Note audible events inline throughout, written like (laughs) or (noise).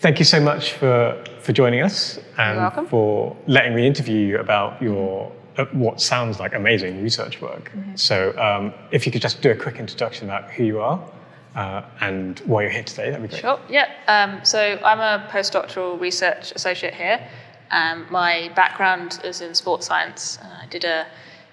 Thank you so much for, for joining us and for letting me interview you about your uh, what sounds like amazing research work. So um, if you could just do a quick introduction about who you are uh, and why you're here today, that'd be great. Sure. Yeah. Um, so I'm a postdoctoral research associate here. Um, my background is in sports science. Uh, I did a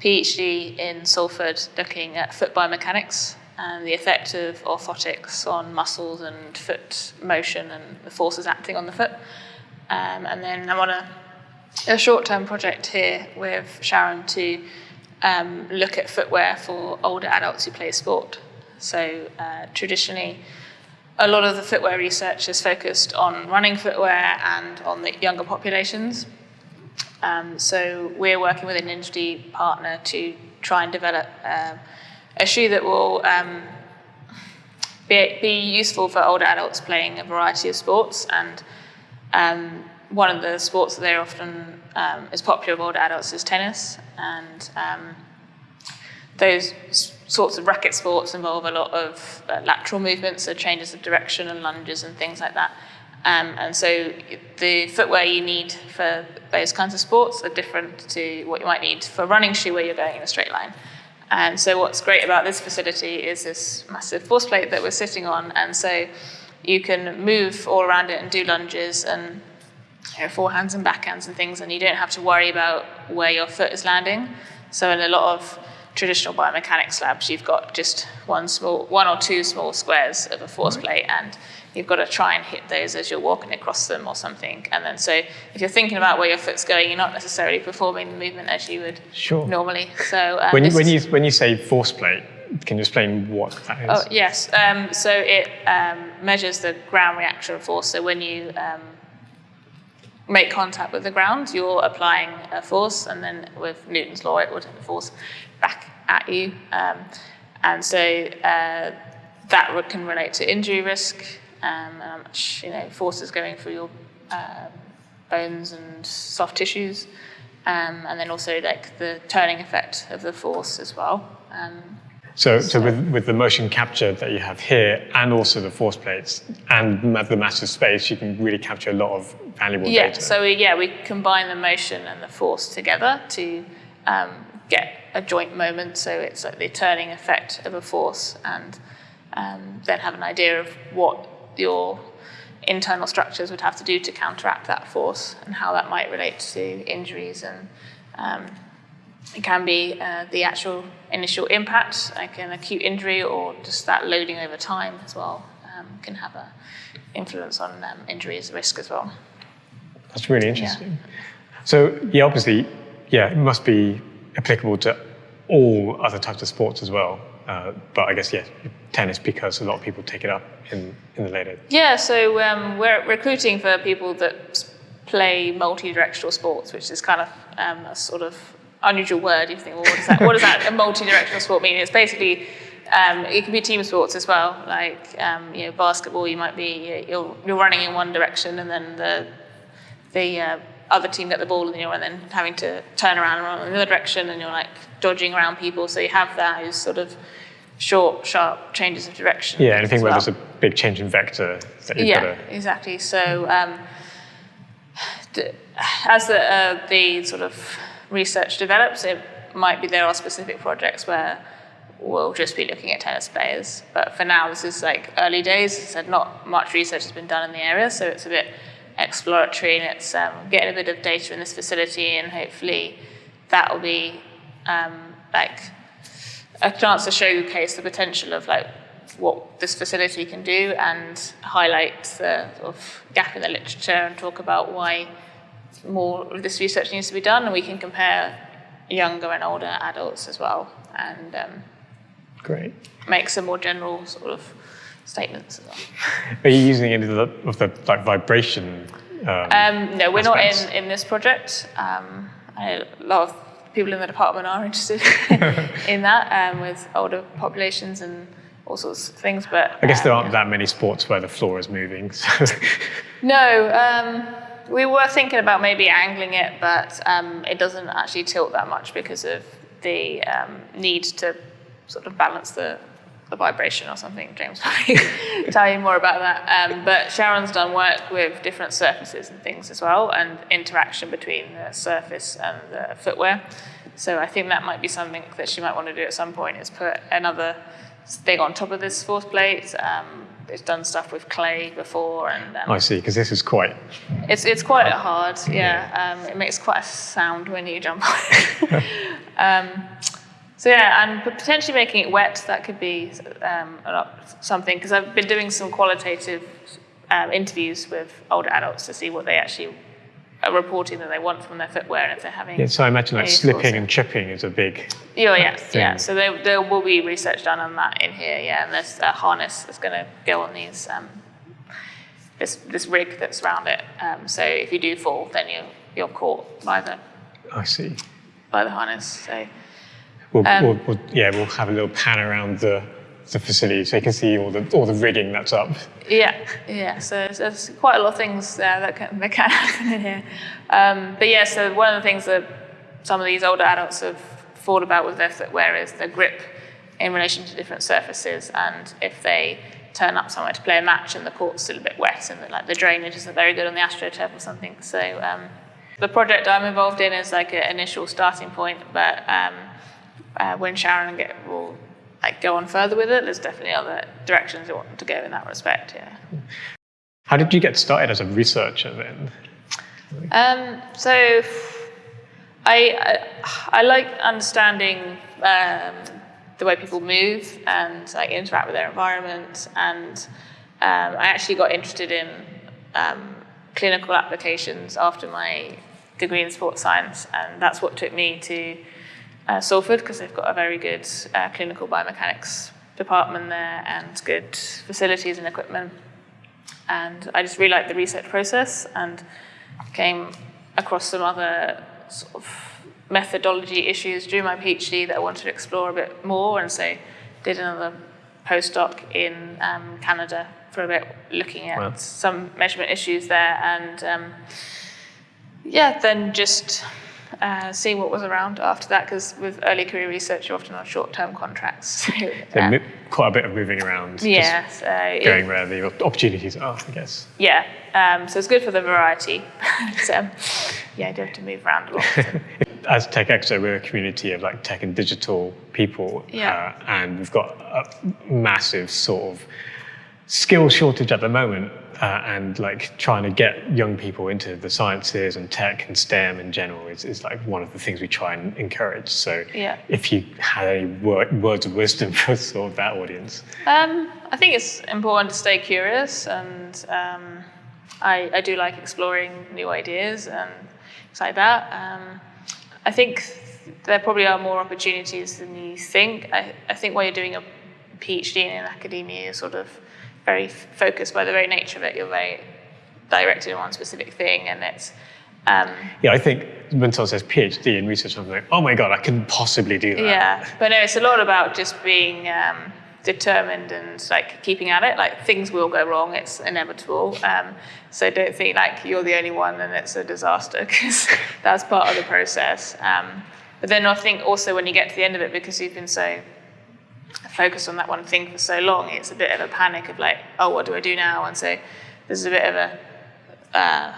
PhD in Salford looking at foot biomechanics and the effect of orthotics on muscles and foot motion and the forces acting on the foot. Um, and then I'm on a, a short-term project here with Sharon to um, look at footwear for older adults who play sport. So uh, traditionally, a lot of the footwear research is focused on running footwear and on the younger populations. Um, so we're working with an industry partner to try and develop um, a shoe that will um, be, be useful for older adults playing a variety of sports. And um, one of the sports that they're often um, is popular with older adults is tennis. And um, those sorts of racket sports involve a lot of uh, lateral movements, so changes of direction and lunges and things like that. Um, and so the footwear you need for those kinds of sports are different to what you might need for running shoe where you're going in a straight line. And so what's great about this facility is this massive force plate that we're sitting on. And so you can move all around it and do lunges and you know, forehands and backhands and things, and you don't have to worry about where your foot is landing. So in a lot of traditional biomechanics labs, you've got just one small, one or two small squares of a force plate, and you've got to try and hit those as you're walking across them or something. And then so if you're thinking about where your foot's going, you're not necessarily performing the movement as you would Sure. normally. So um, When you, when, you, when you say force plate, can you explain what that is? Oh, yes. Um, so it um, measures the ground reaction force. So when you um, make contact with the ground, you're applying a force, and then with Newton's law, it would force back at you. Um, and so uh, that can relate to injury risk, um, how much you know forces going through your um, bones and soft tissues, um, and then also like the turning effect of the force as well. So, so with, with the motion capture that you have here and also the force plates and the massive space, you can really capture a lot of valuable Yeah, data. so we, yeah, we combine the motion and the force together to um, get a joint moment. So it's like the turning effect of a force, and um, then have an idea of what your internal structures would have to do to counteract that force and how that might relate to injuries. And um, it can be uh, the actual initial impact, like an acute injury, or just that loading over time as well, um, can have an influence on um, injuries risk as well. That's really interesting. So, yeah, obviously, yeah, it must be applicable to all other types of sports as well. Uh, but I guess, yes, tennis because a lot of people take it up in, in the later. Yeah, so um, we're recruiting for people that play multi-directional sports, which is kind of um, a sort of unusual word. You think, well, what does that, what does that a multi-directional sport mean? It's basically um, it can be team sports as well. Like um, you know, basketball, you might be you're you're running in one direction, and then the the uh, other team get the ball, and you're then having to turn around and run in another direction, and you're like dodging around people. So you have those sort of short, sharp changes of direction. Yeah, anything as where well. there's a big change in vector that you've Yeah, got to. exactly. So um, as the, uh, the sort of research develops, it might be there are specific projects where we'll just be looking at tennis players. But for now, this is like early days. As I said, not much research has been done in the area, so it's a bit exploratory and it's um, getting a bit of data in this facility, and hopefully that will be um, like a chance to showcase the potential of like what this facility can do and highlight the sort of gap in the literature and talk about why more of this research needs to be done and we can compare younger and older adults as well and um, Great. make some more general sort of statements as well. (laughs) Are you using any of the, of the like vibration? Um, Um, no, we're not in, in this project. Um, a lot of people in the department are (laughs) interested (laughs) in that um, with older populations and all sorts of things. But I guess there um, aren't that many sports where the floor is moving. So No, um, we were thinking about maybe angling it, but um, it doesn't actually tilt that much because of the um, need to sort of balance the the vibration or something. James will (laughs) tell you more about that. Um, but Sharon's done work with different surfaces and things as well, and interaction between the surface and the footwear. So I think that might be something that she might want to do at some point is put another thing on top of this force plate. Um, it's done stuff with clay before, and um, I see, because this is quite. it's it's quite hard. Yeah, Um, it makes quite a sound when you jump on (laughs) um, so yeah, and potentially making it wet, that could be um, a lot, something, because I've been doing some qualitative um, interviews with older adults to see what they actually reporting that they want from their footwear and if they're having... Yeah, so I imagine like slipping and chipping is a big. Yeah, yes, thing. yeah. So there, there will be research done on that in here, yeah, and there's a harness that's going to go on these, um, this, this rig that's around it. Um, so if you do fall, then you're, you're caught by the, I see. by the harness. So We'll, Um, we'll, we'll, yeah, we'll have a little pan around the, the facility so you can see all the all the rigging that's up. Yeah, yeah. So there's, quite a lot of things there that can, that can (laughs) happen in here. Um, but yeah, so one of the things that some of these older adults have thought about with their footwear is the grip in relation to different surfaces, and if they turn up somewhere to play a match and the court's still a bit wet and the, like the drainage isn't very good on the AstroTurf or something. So um, the project I'm involved in is like an initial starting point, but um, uh, when Sharon get, will like go on further with it, there's definitely other directions you want to go in that respect. Yeah. How did you get started as a researcher then? Um, so I, I I like understanding um, the way people move and like interact with their environment, and um, I actually got interested in um, clinical applications after my degree in sports science, and that's what took me to uh, Salford because they've got a very good uh, clinical biomechanics department there and good facilities and equipment. And I just really liked the research process and came across some other sort of methodology issues during my PhD that I wanted to explore a bit more, and so did another postdoc in um, Canada for a bit, looking at Wow. some measurement issues there, and um, yeah, then just uh, seeing what was around after that, because with early career research, you're often on short-term contracts. (laughs) So, So uh, quite a bit of moving around. yeah, so it- Going where the opportunities are, I guess. yeah, um, so it's good for the variety. (laughs) so, yeah, you do have to move around a lot. (laughs) As Tech Exo, we're a community of like tech and digital people, Yeah. uh, and we've got a massive sort of skill shortage at the moment, uh, and like trying to get young people into the sciences and tech and STEM in general is, is like one of the things we try and encourage. So, Yeah. if you had any wor- words of wisdom (laughs) for sort of that audience, Um, I think it's important to stay curious, and um, I, I do like exploring new ideas and things like that. Um, I think there probably are more opportunities than you think. I, I think while you're doing a PhD in academia, you're sort of very focused by the very nature of it. You're very directed in one specific thing, and it's um, yeah, I think when someone says PhD in research, I'm like, oh my god, I couldn't possibly do that. Yeah, but no, it's a lot about just being um, determined and like keeping at it. Like things will go wrong; it's inevitable. Um, so don't think like you're the only one and it's a disaster (laughs) because that's part of the process. Um, but then I think also when you get to the end of it, because you've been so focused on that one thing for so long, it's a bit of a panic of like, oh, what do I do now? And so there's a bit of a uh,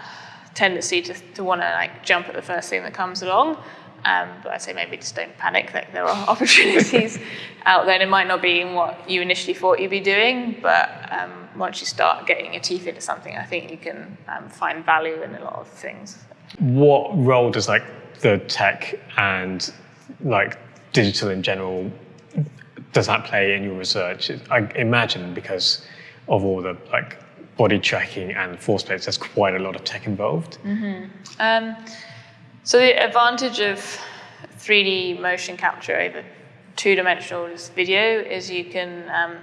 tendency to, to want to like jump at the first thing that comes along. Um, but I say maybe just don't panic that there are (laughs) opportunities out there. And it might not be in what you initially thought you'd be doing, but um, once you start getting your teeth into something, I think you can um, find value in a lot of things. what role does like the tech and like digital in general does that play in your research? I imagine because of all the like body tracking and force plates, there's quite a lot of tech involved. Um, so the advantage of 3D motion capture over two-dimensional video is you can um,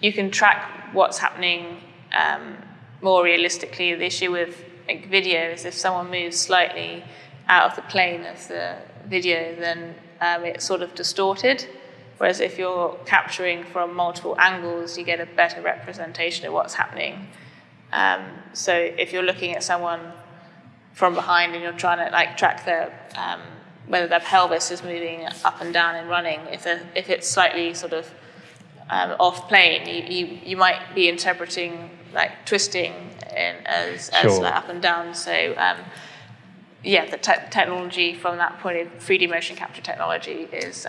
you can track what's happening um, more realistically. The issue with like, video is if someone moves slightly out of the plane of the video, then um, it's sort of distorted. Whereas if you're capturing from multiple angles, you get a better representation of what's happening. Um, so if you're looking at someone from behind and you're trying to like track their um, whether their pelvis is moving up and down and running, if, if it's slightly sort of um, off plane, you, you, you might be interpreting like twisting in as, as Sure. like up and down. So um, yeah, the te- technology from that point of 3D motion capture technology is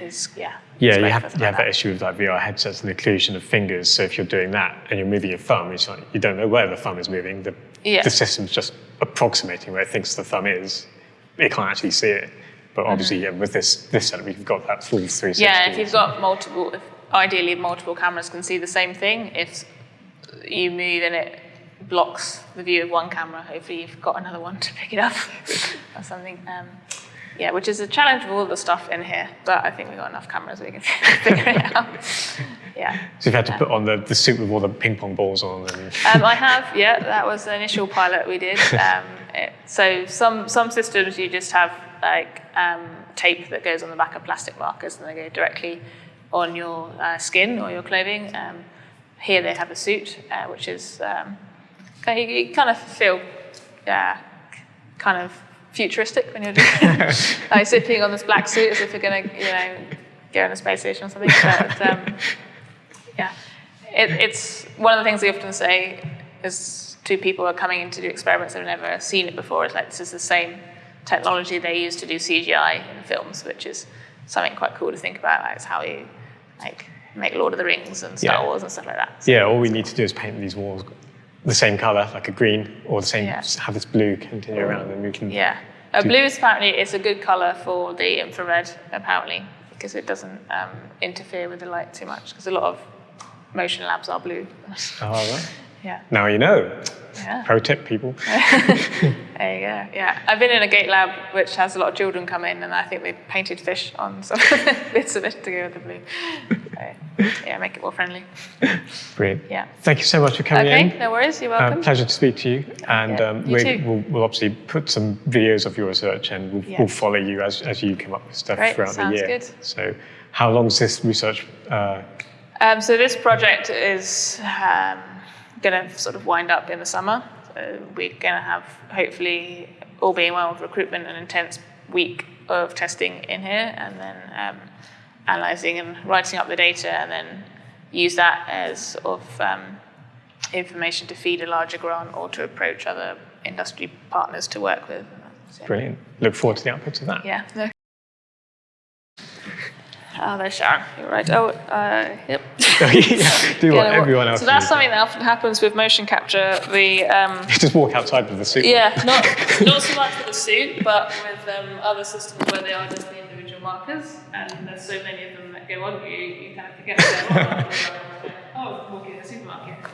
is yeah. Yeah, you have, you have that issue with like VR headsets and the occlusion of fingers. So if you're doing that and you're moving your thumb, it's like you don't know where the thumb is moving. The, Yeah. the system's just approximating where it thinks the thumb is. It can't actually see it. But obviously, yeah, with this this setup, you've got that full 360. Yeah, if you've got multiple, if ideally multiple cameras can see the same thing. If you move and it blocks the view of one camera, hopefully you've got another one to pick it up (laughs) or something. Um, yeah, which is a challenge with all the stuff in here, but I think we've got enough cameras we can (laughs) figure it out. (laughs) Yeah. So you've had to put on the, the suit with all the ping pong balls on. And, Um, I have, yeah, that was the initial pilot we did. (laughs) Um, it, so some, some systems you just have like um, tape that goes on the back of plastic markers and they go directly on your uh, skin or your clothing. Um, here they have a suit, uh, which is, um, kind of- you kind of feel uh, kind of futuristic when you're doing (laughs) like zipping on this black suit as if you're going to, you know, go on a space station or something. But, um, yeah, it, it's one of the things we often say is to people are coming in to do experiments that have never seen it before. It's like this is the same technology they use to do CGI in films, which is something quite cool to think about. Like, it's how you like make Lord of the Rings and Star Yeah. Wars and stuff like that. So, yeah, all we need to do is paint these walls the same color, like a green, or the same, Yeah. have this blue continue around, and we can. yeah, uh, blue is apparently it's a good color for the infrared apparently because it doesn't um, interfere with the light too much. Because a lot of motion labs are blue. (laughs) Oh, right. yeah. Now you know. Yeah. Pro tip, people. (laughs) There you go. Yeah, I've been in a gait lab which has a lot of children come in, and I think they painted fish on some (laughs) bits of it to go with the blue. So, yeah, make it more friendly. Brilliant. Yeah. Thank you so much for coming Okay, in. no worries. You're Uh, welcome. pleasure to speak to you. And Yeah, um, you we, too. we'll, obviously put some videos of your research and we'll, Yeah. we'll follow you as, as you come up with stuff Great, throughout the sounds year. good. So, how long is this research? Uh, Um, so this project is um, going to sort of wind up in the summer. So we're going to have, hopefully, all being well with recruitment, an intense week of testing in here, and then analysing and writing up the data, and then use that as sort of um, information to feed a larger grant or to approach other industry partners to work with. So, brilliant. Look forward to the outputs of that. Yeah. no. Oh, there's Sharon. You're right. Oh, uh, yep. (laughs) yeah, do (laughs) what Yeah, everyone else So that's something that often happens with motion capture. The um, (laughs) Just walk outside with the suit. yeah, not not so much with the suit, but with um, other systems where they are just the individual markers, and there's so many of them that go on you, you kind of forget. That, (laughs) oh, walking in the supermarket.